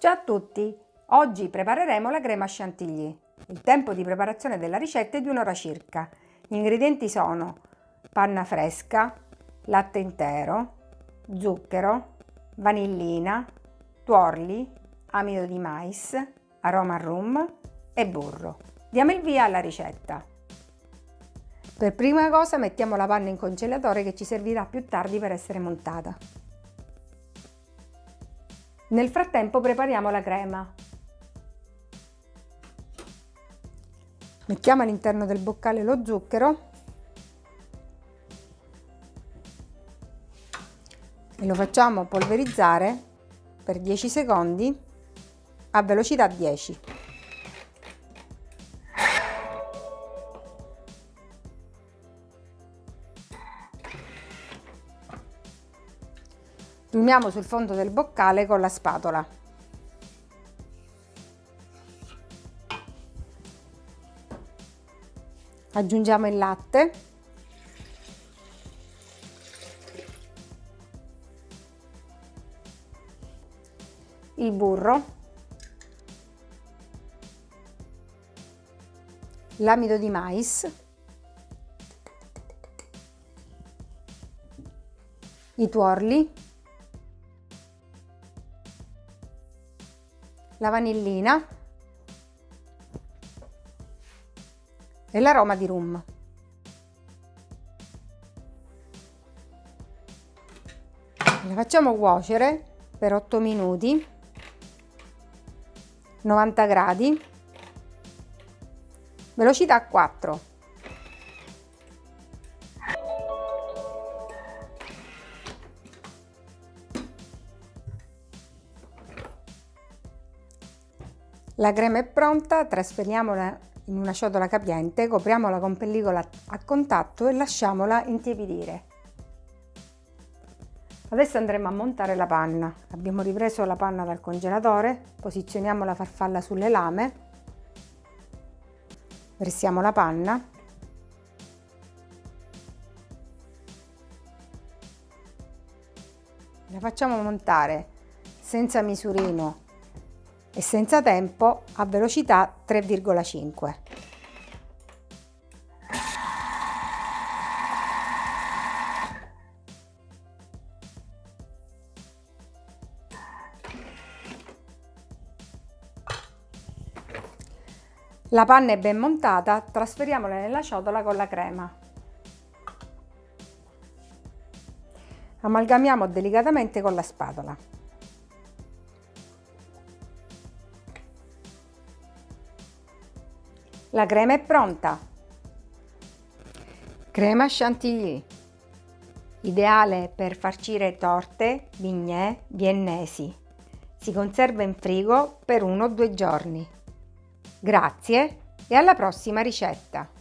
Ciao a tutti! Oggi prepareremo la crema chantilly. Il tempo di preparazione della ricetta è di un'ora circa. Gli ingredienti sono panna fresca, latte intero, zucchero, vanillina, tuorli, amido di mais, aroma rum e burro. Diamo il via alla ricetta. Per prima cosa mettiamo la panna in congelatore che ci servirà più tardi per essere montata. Nel frattempo prepariamo la crema. Mettiamo all'interno del boccale lo zucchero e lo facciamo polverizzare per 10 secondi a velocità 10. Piumiamo sul fondo del boccale con la spatola. Aggiungiamo il latte. Il burro. L'amido di mais. I tuorli. La vanillina e l'aroma di rum. La facciamo cuocere per 8 minuti, 90 gradi, velocità 4. La crema è pronta, trasferiamola in una ciotola capiente, copriamola con pellicola a contatto e lasciamola intiepidire. Adesso andremo a montare la panna. Abbiamo ripreso la panna dal congelatore, posizioniamo la farfalla sulle lame, versiamo la panna la facciamo montare senza misurino e senza tempo a velocità 3,5. La panna è ben montata, trasferiamola nella ciotola con la crema. Amalgamiamo delicatamente con la spatola. La crema è pronta. Crema chantilly. Ideale per farcire torte, bignè, viennesi. Si conserva in frigo per uno o due giorni. Grazie e alla prossima ricetta!